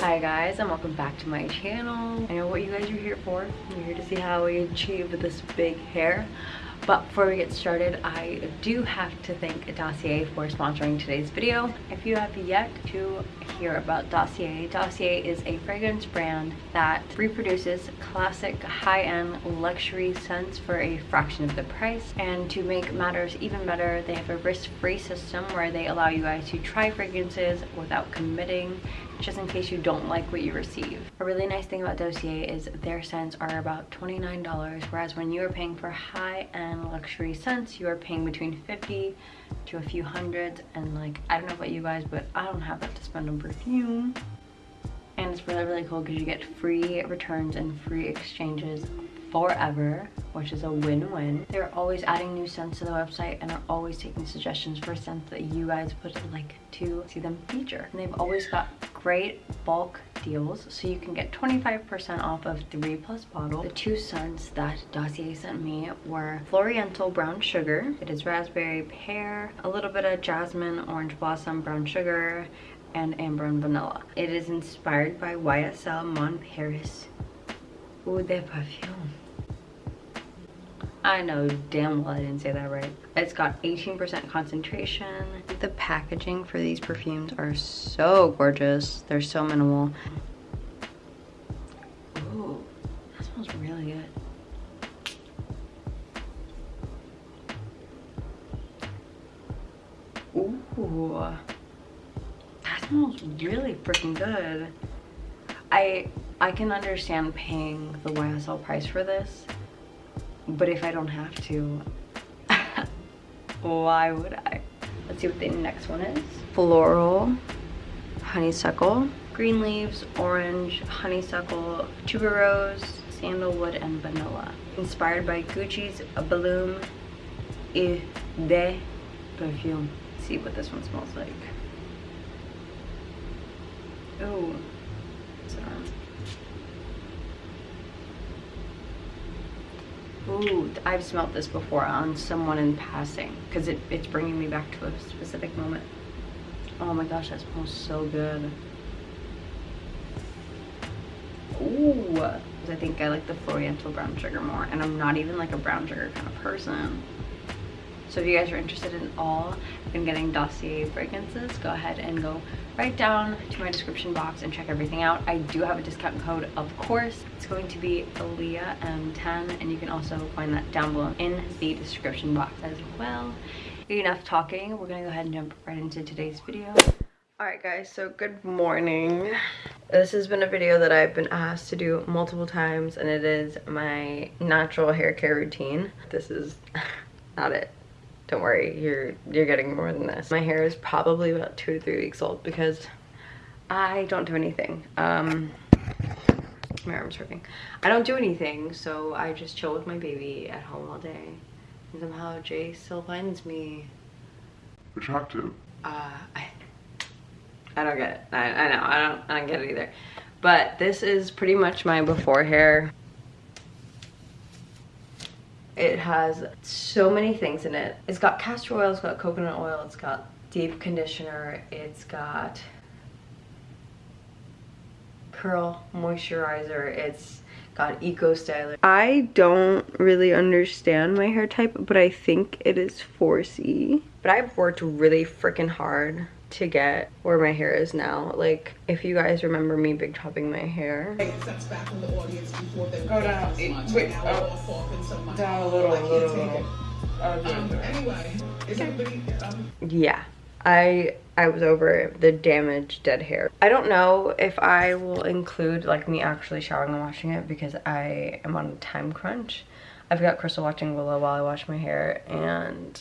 Hi guys and welcome back to my channel. I know what you guys are here for. You're here to see how we achieve this big hair. But before we get started, I do have to thank Dossier for sponsoring today's video. If you have yet to hear about Dossier, Dossier is a fragrance brand that reproduces classic high-end luxury scents for a fraction of the price. And to make matters even better, they have a risk-free system where they allow you guys to try fragrances without committing just in case you don't like what you receive. A really nice thing about Dossier is their scents are about $29, whereas when you are paying for high-end luxury scents, you are paying between 50 to a few hundreds, and like, I don't know about you guys, but I don't have that to spend on perfume. And it's really, really cool because you get free returns and free exchanges forever which is a win-win. They're always adding new scents to the website and are always taking suggestions for scents that you guys would like to see them feature. And they've always got great bulk deals so you can get 25% off of three plus bottles the two scents that dossier sent me were floriental brown sugar. It is raspberry pear a little bit of jasmine orange blossom brown sugar and amber and vanilla. It is inspired by ysl mon paris. Eau de Parfum. I know damn well I didn't say that right. It's got 18% concentration. The packaging for these perfumes are so gorgeous. They're so minimal. Ooh, that smells really good. Ooh, that smells really freaking good. I I can understand paying the YSL price for this but if I don't have to, why would I? Let's see what the next one is. Floral, honeysuckle, green leaves, orange, honeysuckle, tuberose, sandalwood, and vanilla. Inspired by Gucci's Bloom et de perfume. Let's see what this one smells like. Oh, Ooh, I've smelt this before on someone in passing because it, it's bringing me back to a specific moment. Oh my gosh, that smells so good. Ooh, I think I like the Floriental brown sugar more and I'm not even like a brown sugar kind of person. So if you guys are interested in all in getting Dossier fragrances, go ahead and go right down to my description box and check everything out. I do have a discount code, of course. It's going to be Aaliyah M10 and you can also find that down below in the description box as well. Enough talking, we're gonna go ahead and jump right into today's video. Alright guys, so good morning. This has been a video that I've been asked to do multiple times and it is my natural hair care routine. This is not it don't worry you're you're getting more than this. My hair is probably about two to three weeks old because i don't do anything. Um my arm's hurting. I don't do anything so i just chill with my baby at home all day. And somehow jay still finds me. Attractive. Uh i i don't get it. I, I know i don't i don't get it either. But this is pretty much my before hair it has so many things in it. It's got castor oil, it's got coconut oil, it's got deep conditioner, it's got curl moisturizer, it's got eco styler. I don't really understand my hair type, but I think it is 4C. But I've worked really freaking hard to get where my hair is now. Like, if you guys remember me big chopping my hair. Go down, wait, oh, down a little, a little, little. Um, anyway, is everybody, um, yeah. I I was over the damaged dead hair. I don't know if I will include like me actually showering and washing it because I am on a time crunch. I've got Crystal watching Willow while I wash my hair and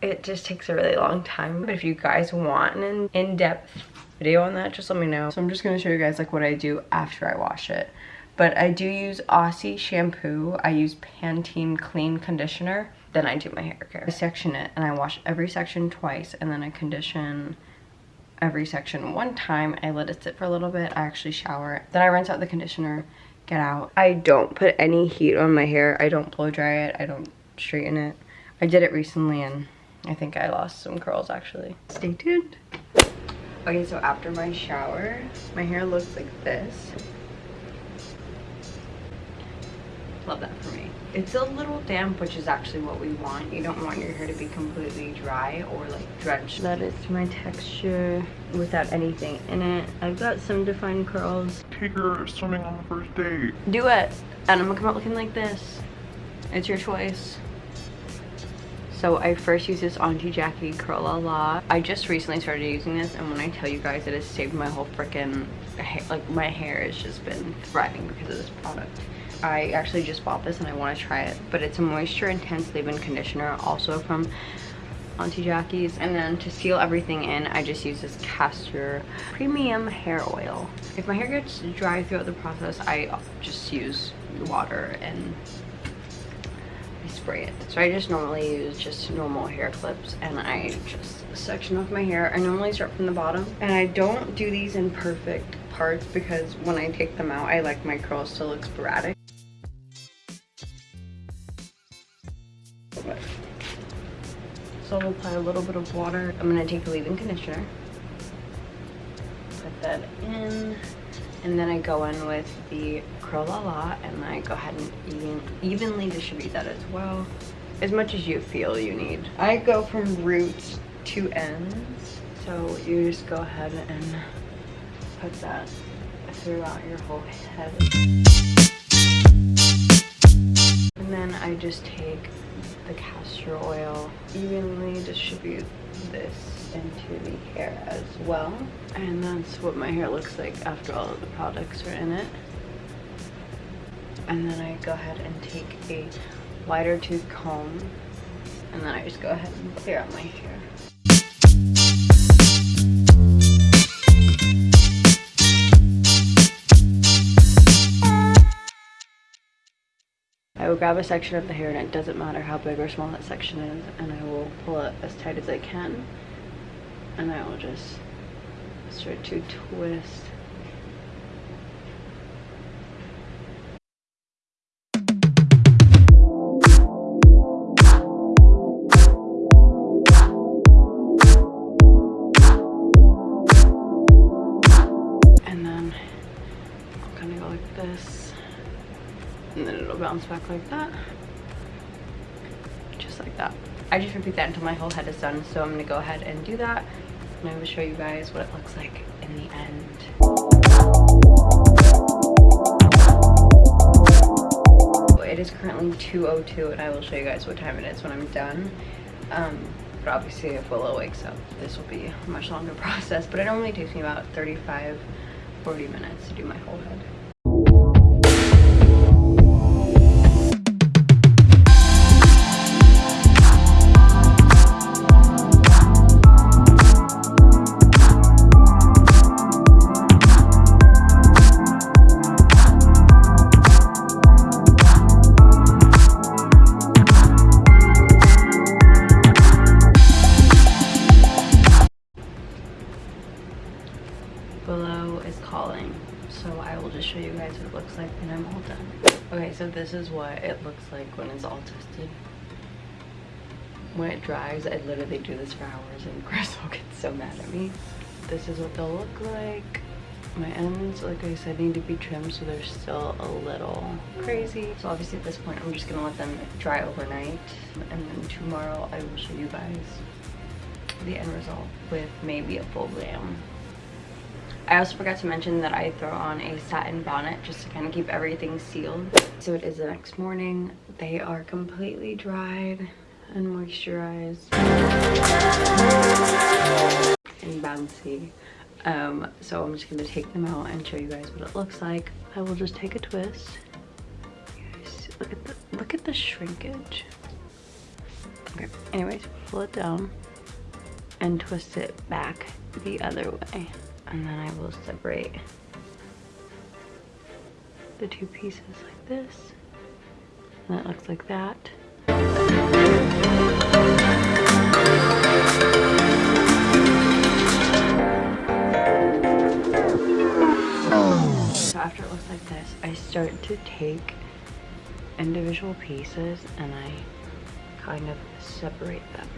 it just takes a really long time. But if you guys want an in-depth video on that, just let me know. So I'm just gonna show you guys like what I do after I wash it. But I do use Aussie shampoo. I use Pantene clean conditioner. Then I do my hair care. I section it and I wash every section twice and then I condition every section one time. I let it sit for a little bit. I actually shower. Then I rinse out the conditioner, get out. I don't put any heat on my hair. I don't blow dry it. I don't straighten it. I did it recently and I think I lost some curls actually. Stay tuned. Okay, so after my shower, my hair looks like this. Love that for me. It's a little damp, which is actually what we want. You don't want your hair to be completely dry or like drenched. That is my texture without anything in it. I've got some defined curls. Take her swimming on the first date. Do it. And I'm gonna come out looking like this. It's your choice. So I first used this Auntie Jackie Curl La La. I just recently started using this and when I tell you guys it has saved my whole freaking like my hair has just been thriving because of this product. I actually just bought this and I want to try it. But it's a moisture intense leave-in conditioner also from Auntie Jackie's. And then to seal everything in, I just use this castor premium hair oil. If my hair gets dry throughout the process, I just use water and spray it. So I just normally use just normal hair clips and I just section off my hair. I normally start from the bottom and I don't do these in perfect parts because when I take them out, I like my curls to look sporadic. So I'll apply a little bit of water. I'm gonna take the leave-in conditioner. Put that in. And then I go in with the Curl La La and I go ahead and even, evenly distribute that as well. As much as you feel you need. I go from roots to ends. So you just go ahead and put that throughout your whole head. And then I just take the castor oil, evenly distribute this into the hair as well. And that's what my hair looks like after all of the products are in it. And then I go ahead and take a wider tooth comb and then I just go ahead and clear out my hair. I will grab a section of the hair and it doesn't matter how big or small that section is and I will pull it as tight as I can. And I will just start to twist back like that. Just like that. I just repeat that until my whole head is done so i'm gonna go ahead and do that. And i will show you guys what it looks like in the end. It is currently 202 and i will show you guys what time it is when i'm done. Um, but obviously if willow wakes up this will be a much longer process but it only takes me about 35 40 minutes to do my whole head so I will just show you guys what it looks like when I'm all done. Okay, so this is what it looks like when it's all tested. When it dries, I literally do this for hours and Chris will get so mad at me. This is what they'll look like. My ends, like I said, need to be trimmed so they're still a little crazy. So obviously at this point, I'm just gonna let them dry overnight. And then tomorrow I will show you guys the end result with maybe a full glam. I also forgot to mention that I throw on a satin bonnet just to kind of keep everything sealed. So it is the next morning. They are completely dried and moisturized and bouncy. Um, so I'm just going to take them out and show you guys what it looks like. I will just take a twist. Look at the look at the shrinkage. Okay, anyways, pull it down and twist it back the other way and then I will separate the two pieces like this. And it looks like that. So after it looks like this I start to take individual pieces and I kind of separate them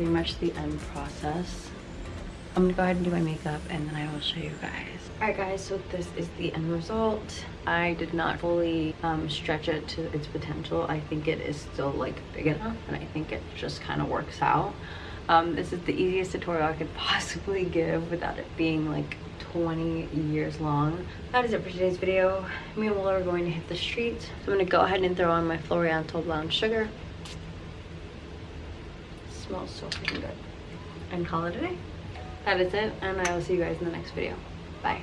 pretty much the end process. I'm gonna go ahead and do my makeup and then I will show you guys. Alright guys, so this is the end result. I did not fully um, stretch it to its potential. I think it is still like big enough and I think it just kind of works out. Um, this is the easiest tutorial I could possibly give without it being like 20 years long. That is it for today's video. Me and Will are going to hit the streets. So I'm gonna go ahead and throw on my Floriental Brown Sugar. Smells so freaking good. And call it a day. That is it, and I will see you guys in the next video. Bye.